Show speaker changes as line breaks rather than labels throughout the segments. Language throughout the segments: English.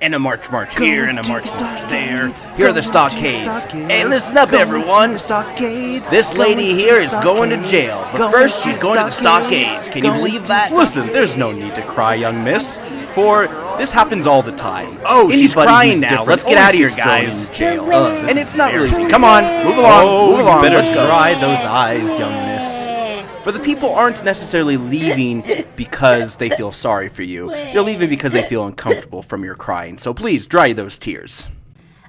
And a march march here, and a march
the
march there. Here are the
going to the
stockades.
stockades,
Hey, listen up,
going
everyone.
the
This
going
lady
to
here
the
is going to jail, but
going
first she's going to the stockades. Can you believe that?
the
Listen, there's no need to cry, young miss, for this happens all the time.
Oh, she's crying now.
different
Let's get out of here, guys.
Jail.
The
Ugh, this
And it's not really. Come on, move along,
Oh,
move along.
you better
Let's go.
dry those eyes, young miss. For the people aren't necessarily leaving because they feel sorry for you. They're leaving because they feel uncomfortable from your crying. So please dry those tears.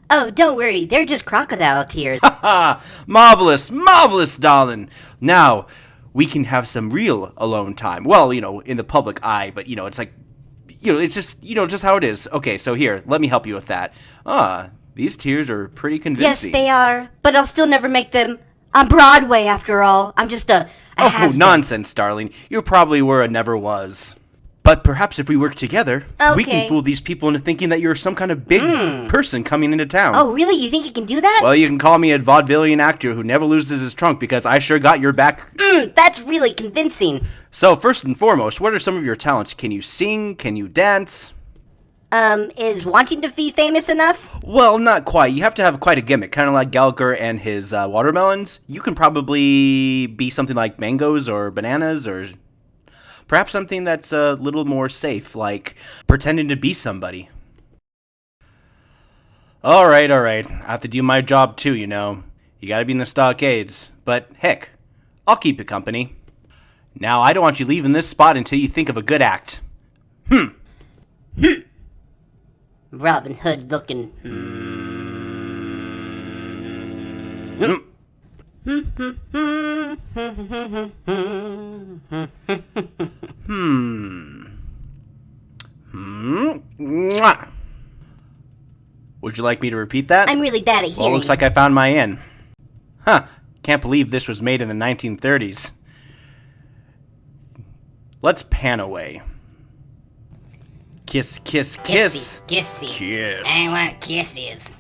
Oh, don't worry. They're just crocodile tears.
Ah, marvelous, marvelous, darling. Now we can have some real alone time. Well, you know, in the public eye, but you know, it's like, you know, it's just, you know, just how it is. Okay, so here, let me help you with that. Ah, these tears are pretty convincing.
yes, they are. But I'll still never make them on Broadway after all. I'm just a, a
Oh,
has-been.
nonsense, darling. You probably were a never was. But perhaps if we work together, we can fool these people into thinking that you're some kind of big person coming into town.
Oh, really? You think you can do that?
Well, you can call me a vaudevillian actor who never loses his trunk because I sure got your back.
Mm, that's really convincing.
So, first and foremost, what are some of your talents? Can you sing? Can you dance?
Um, is wanting to be famous enough?
Well, not quite. You have to have quite a gimmick, kind of like Gallagher and his uh, watermelons. You can probably be something like mangoes or bananas or perhaps something that's a little more safe, like pretending to be somebody. All right, all right. I have to do my job too, you know. You gotta be in the stockades. But heck, I'll keep you company. Now, I don't want you leaving this spot until you think of a good act.
Robin Hood looking.
Hmm? Mwah. Would you like me to repeat that?
I'm really bad at hearing.
Well, looks like I found my in. Huh. Can't believe this was made in the 1930s. Let's pan away. Kiss, kiss, kiss.
Kissy, kissy.
Kiss.
I want kisses.